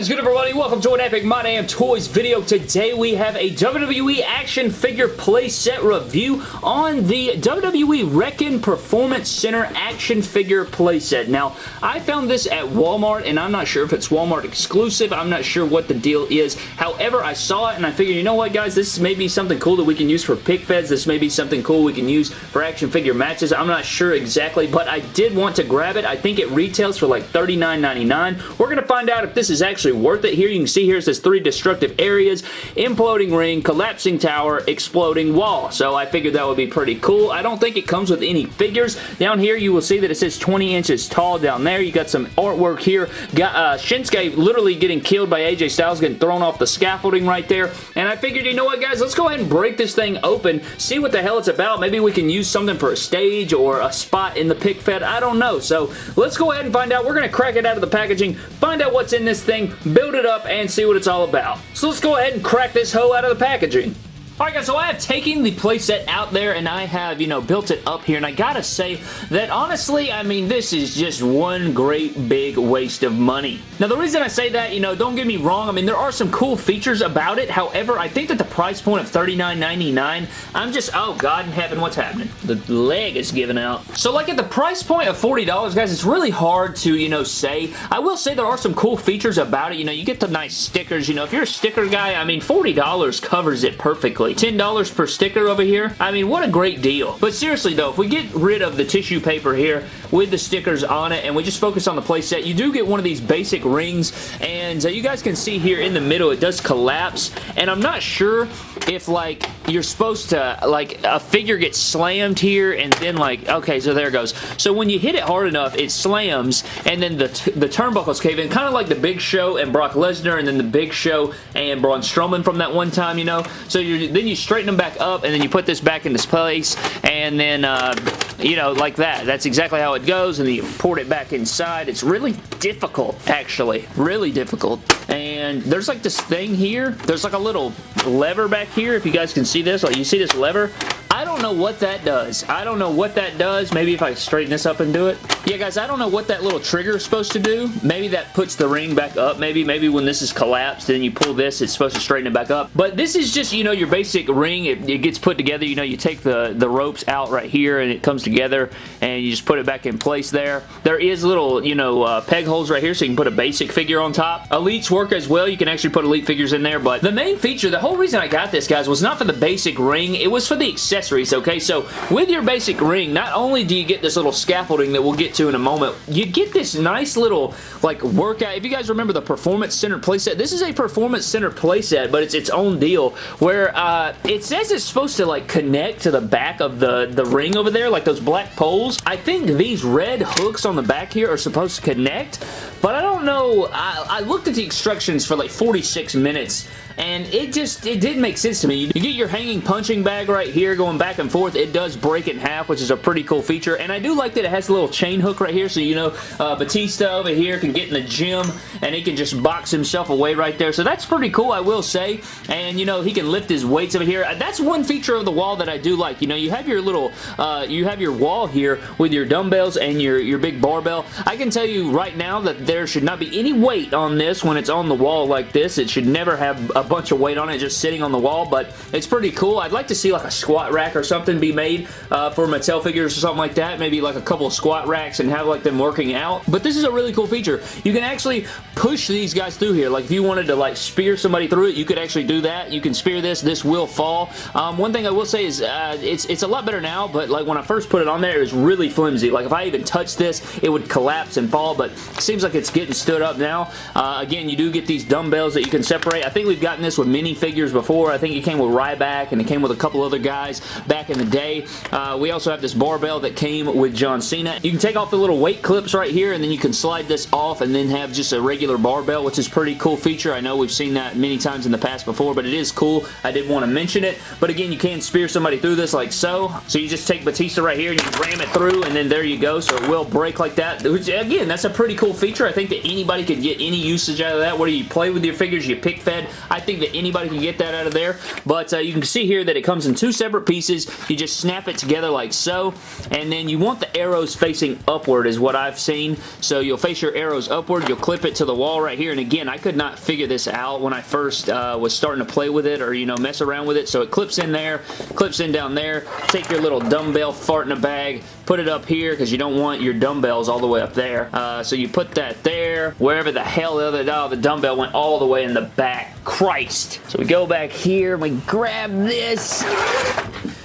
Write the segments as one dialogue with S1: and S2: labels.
S1: is good everybody? Welcome to an Epic My Damn Toys video. Today we have a WWE action figure playset review on the WWE Wrekkin Performance Center action figure playset. Now, I found this at Walmart and I'm not sure if it's Walmart exclusive. I'm not sure what the deal is. However, I saw it and I figured, you know what guys, this may be something cool that we can use for pic feds. This may be something cool we can use for action figure matches. I'm not sure exactly, but I did want to grab it. I think it retails for like $39.99. We're going to find out if this is actually worth it here. You can see here it says three destructive areas, imploding ring, collapsing tower, exploding wall. So I figured that would be pretty cool. I don't think it comes with any figures. Down here you will see that it says 20 inches tall down there. You got some artwork here. Got uh, Shinsuke literally getting killed by AJ Styles, getting thrown off the scaffolding right there. And I figured, you know what guys, let's go ahead and break this thing open, see what the hell it's about. Maybe we can use something for a stage or a spot in the pic fed. I don't know. So let's go ahead and find out. We're going to crack it out of the packaging, find out what's in this thing, build it up, and see what it's all about. So let's go ahead and crack this hoe out of the packaging. Alright guys, so I have taken the playset out there and I have, you know, built it up here and I gotta say that honestly, I mean, this is just one great big waste of money. Now the reason I say that, you know, don't get me wrong, I mean, there are some cool features about it. However, I think that the price point of $39.99, I'm just, oh god in heaven, what's happening? The leg is giving out. So like at the price point of $40, guys, it's really hard to, you know, say. I will say there are some cool features about it. You know, you get the nice stickers. You know, if you're a sticker guy, I mean, $40 covers it perfectly. $10 per sticker over here. I mean, what a great deal. But seriously though, if we get rid of the tissue paper here with the stickers on it and we just focus on the playset, you do get one of these basic rings and uh, you guys can see here in the middle it does collapse and I'm not sure if like you're supposed to like a figure gets slammed here and then like okay so there it goes so when you hit it hard enough it slams and then the the turnbuckles cave in kind of like the Big Show and Brock Lesnar and then the Big Show and Braun Strowman from that one time you know so you then you straighten them back up and then you put this back in into place and then uh, you know, like that. That's exactly how it goes, and you port it back inside. It's really difficult, actually. Really difficult. And there's like this thing here. There's like a little lever back here, if you guys can see this. Like, you see this lever? I don't know what that does. I don't know what that does. Maybe if I straighten this up and do it. Yeah, guys, I don't know what that little trigger is supposed to do. Maybe that puts the ring back up. Maybe maybe when this is collapsed and you pull this, it's supposed to straighten it back up. But this is just, you know, your basic ring. It, it gets put together. You know, you take the, the ropes out right here and it comes together and you just put it back in place there. There is little, you know, uh, peg holes right here so you can put a basic figure on top. Elites work as well. You can actually put Elite figures in there. But the main feature, the whole reason I got this, guys, was not for the basic ring. It was for the accessories accessories, okay? So with your basic ring, not only do you get this little scaffolding that we'll get to in a moment, you get this nice little like workout. If you guys remember the Performance Center playset, this is a Performance Center playset, but it's its own deal where uh, it says it's supposed to like connect to the back of the, the ring over there, like those black poles. I think these red hooks on the back here are supposed to connect, but I don't know. I, I looked at the instructions for like 46 minutes and it just, it didn't make sense to me. You get your hanging punching bag right here going back and forth. It does break in half, which is a pretty cool feature, and I do like that it has a little chain hook right here, so you know uh, Batista over here can get in the gym, and he can just box himself away right there, so that's pretty cool, I will say, and you know, he can lift his weights over here. That's one feature of the wall that I do like. You know, you have your little, uh, you have your wall here with your dumbbells and your, your big barbell. I can tell you right now that there should not be any weight on this when it's on the wall like this. It should never have a bunch of weight on it just sitting on the wall, but it's pretty cool. I'd like to see like a squat rack or something be made uh, for Mattel figures or something like that. Maybe like a couple of squat racks and have like them working out. But this is a really cool feature. You can actually push these guys through here. Like if you wanted to like spear somebody through it, you could actually do that. You can spear this. This will fall. Um, one thing I will say is uh, it's, it's a lot better now, but like when I first put it on there, it was really flimsy. Like if I even touched this, it would collapse and fall, but it seems like it's getting stood up now. Uh, again, you do get these dumbbells that you can separate. I think we've gotten this with minifigures before. I think it came with Ryback and it came with a couple other guys back in the day. Uh, we also have this barbell that came with John Cena. You can take off the little weight clips right here and then you can slide this off and then have just a regular barbell, which is pretty cool feature. I know we've seen that many times in the past before, but it is cool. I did want to mention it. But again, you can spear somebody through this like so. So you just take Batista right here and you ram it through and then there you go. So it will break like that. Which, again, that's a pretty cool feature. I think that anybody could get any usage out of that. Whether you play with your figures, you pic fed. I I think that anybody can get that out of there, but uh, you can see here that it comes in two separate pieces. You just snap it together like so, and then you want the arrows facing upward is what I've seen. So you'll face your arrows upward. You'll clip it to the wall right here, and again, I could not figure this out when I first uh, was starting to play with it or, you know, mess around with it. So it clips in there, clips in down there. Take your little dumbbell fart in a bag, put it up here because you don't want your dumbbells all the way up there. Uh, so you put that there, wherever the hell the other oh, the dumbbell went all the way in the back. Christ. So we go back here and we grab this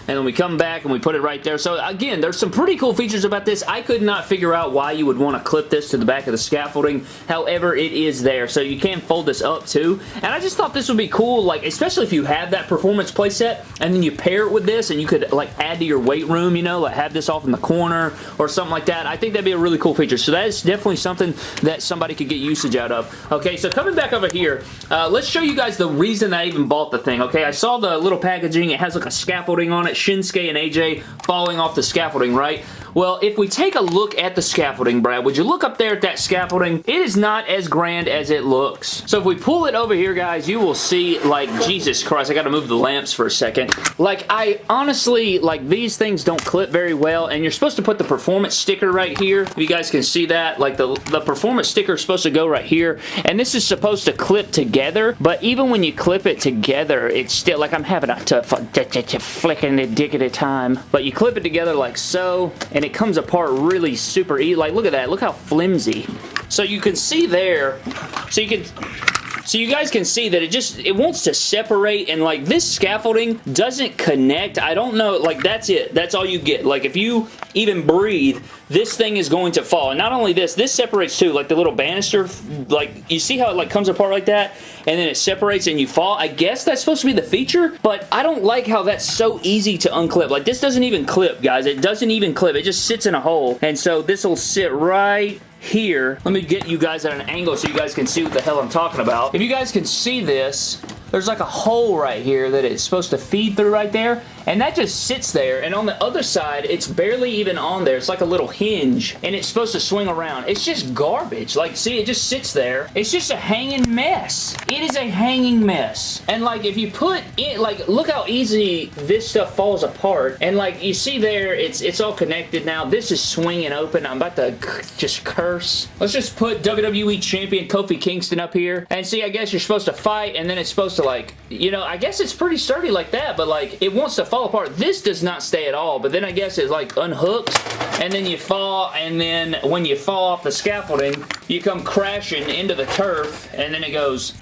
S1: and then we come back and we put it right there. So again, there's some pretty cool features about this. I could not figure out why you would want to clip this to the back of the scaffolding. However, it is there. So you can fold this up too. And I just thought this would be cool, like especially if you have that performance playset and then you pair it with this and you could like add to your weight room, you know, like have this off in the corner or something like that. I think that'd be a really cool feature. So that is definitely something that somebody could get usage out of. Okay, so coming back over here, uh, let's show you guys the reason I even bought the thing. Okay, I saw the little packaging. It has like a scaffolding on it Shinsuke and AJ falling off the scaffolding, right? Well, if we take a look at the scaffolding, Brad, would you look up there at that scaffolding? It is not as grand as it looks. So if we pull it over here, guys, you will see, like, Jesus Christ, I gotta move the lamps for a second. Like, I honestly, like, these things don't clip very well, and you're supposed to put the performance sticker right here. If you guys can see that, like, the, the performance sticker is supposed to go right here, and this is supposed to clip together, but even when you clip it together, it's still, like, I'm having a tough, flicking the dick at a time, but you clip it together like so, and it comes apart really super easy. Like, look at that. Look how flimsy. So you can see there, so you can so you guys can see that it just, it wants to separate and like this scaffolding doesn't connect. I don't know, like that's it. That's all you get. Like if you even breathe, this thing is going to fall. And not only this, this separates too. Like the little banister, like you see how it like comes apart like that? And then it separates and you fall. I guess that's supposed to be the feature, but I don't like how that's so easy to unclip. Like this doesn't even clip, guys. It doesn't even clip. It just sits in a hole. And so this will sit right here. Let me get you guys at an angle so you guys can see what the hell I'm talking about. If you guys can see this, there's like a hole right here that it's supposed to feed through right there and that just sits there and on the other side it's barely even on there. It's like a little hinge and it's supposed to swing around. It's just garbage. Like see it just sits there. It's just a hanging mess. It is a hanging mess. And like if you put it like look how easy this stuff falls apart. And like you see there it's it's all connected now. This is swinging open. I'm about to just curse. Let's just put WWE Champion Kofi Kingston up here. And see I guess you're supposed to fight and then it's supposed to like you know I guess it's pretty sturdy like that but like it wants to fall apart. This does not stay at all, but then I guess it like unhooks and then you fall and then when you fall off the scaffolding, you come crashing into the turf and then it goes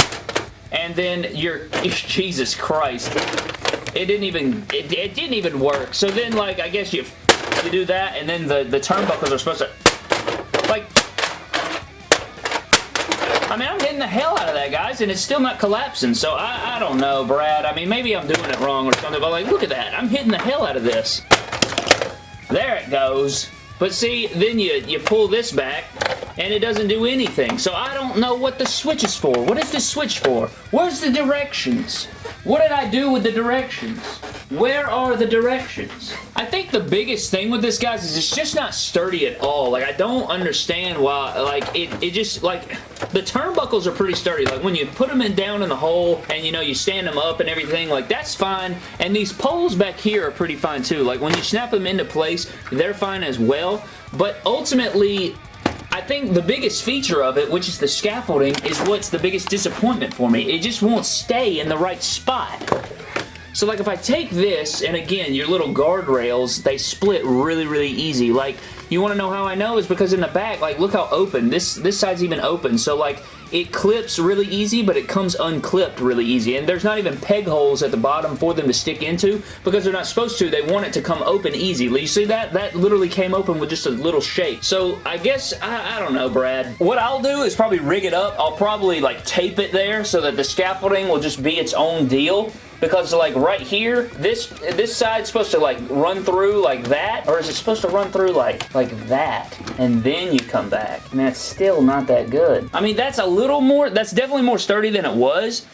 S1: and then you're, Jesus Christ. It didn't even, it, it didn't even work. So then like, I guess you, you do that and then the, the turnbuckles are supposed to, I mean, I'm hitting the hell out of that, guys, and it's still not collapsing, so I, I don't know, Brad. I mean, maybe I'm doing it wrong or something, but like, look at that. I'm hitting the hell out of this. There it goes. But see, then you, you pull this back, and it doesn't do anything. So I don't know what the switch is for. What is this switch for? Where's the directions? What did I do with the directions? Where are the directions? I think the biggest thing with this, guys, is it's just not sturdy at all. Like, I don't understand why, like, it, it just, like, the turnbuckles are pretty sturdy. Like, when you put them in down in the hole and, you know, you stand them up and everything, like, that's fine. And these poles back here are pretty fine, too. Like, when you snap them into place, they're fine as well. But ultimately, I think the biggest feature of it, which is the scaffolding, is what's the biggest disappointment for me. It just won't stay in the right spot. So like if I take this, and again, your little guardrails, they split really, really easy. Like, you want to know how I know? Is because in the back, like, look how open. This, this side's even open. So like, it clips really easy, but it comes unclipped really easy. And there's not even peg holes at the bottom for them to stick into because they're not supposed to. They want it to come open easily. You see that? That literally came open with just a little shake. So I guess, I, I don't know, Brad. What I'll do is probably rig it up. I'll probably like tape it there so that the scaffolding will just be its own deal because like right here this this side's supposed to like run through like that? Or is it supposed to run through like like that? And then you come back. And that's still not that good. I mean that's a little more that's definitely more sturdy than it was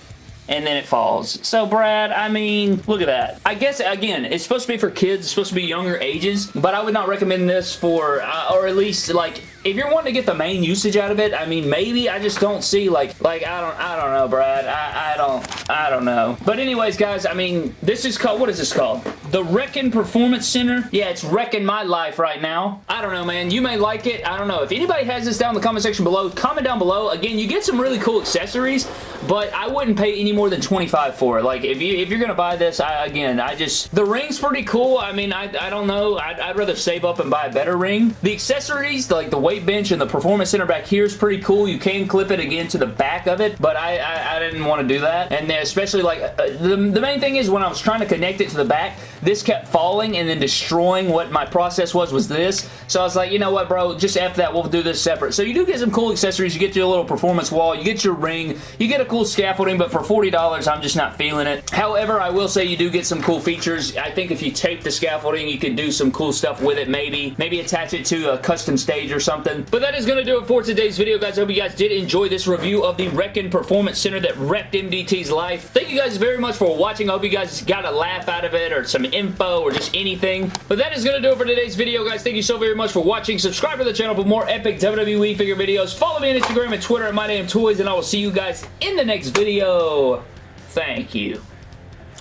S1: and then it falls. So, Brad, I mean, look at that. I guess, again, it's supposed to be for kids. It's supposed to be younger ages, but I would not recommend this for, uh, or at least, like, if you're wanting to get the main usage out of it, I mean, maybe I just don't see like, like I don't, I don't know, Brad. I, I don't, I don't know. But anyways, guys, I mean, this is called, what is this called? The Wrekkin Performance Center. Yeah, it's wrecking my life right now. I don't know, man. You may like it. I don't know. If anybody has this down in the comment section below, comment down below. Again, you get some really cool accessories, but I wouldn't pay any more than 25 for it. Like, if, you, if you're going to buy this, I, again, I just, the ring's pretty cool. I mean, I, I don't know. I'd, I'd rather save up and buy a better ring. The accessories, like the weight bench and the performance center back here is pretty cool. You can clip it again to the back of it, but I, I, I didn't want to do that. And especially like, uh, the, the main thing is when I was trying to connect it to the back, this kept falling and then destroying what my process was, was this. So I was like, you know what, bro, just after that, we'll do this separate. So you do get some cool accessories. You get your little performance wall, you get your ring, you get a cool scaffolding, but for $40, I'm just not feeling it. However, I will say you do get some cool features. I think if you tape the scaffolding, you can do some cool stuff with it, maybe. Maybe attach it to a custom stage or something. But that is going to do it for today's video, guys. I hope you guys did enjoy this review of the Wrekkin Performance Center that wrecked MDT's life. Thank you guys very much for watching. I hope you guys got a laugh out of it or some info or just anything. But that is going to do it for today's video, guys. Thank you so very much for watching. Subscribe to the channel for more epic WWE figure videos. Follow me on Instagram and Twitter at MyDamnToys, and I will see you guys in the next video. Thank you.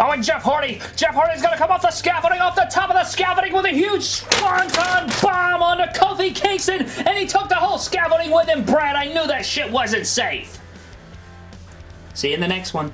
S1: Oh, and Jeff Hardy. Jeff Hardy's going to come off the scaffolding, off the top of the scaffolding with a huge swanton bomb on Kofi Kingston, and he took the whole scaffolding with him. Brad, I knew that shit wasn't safe. See you in the next one.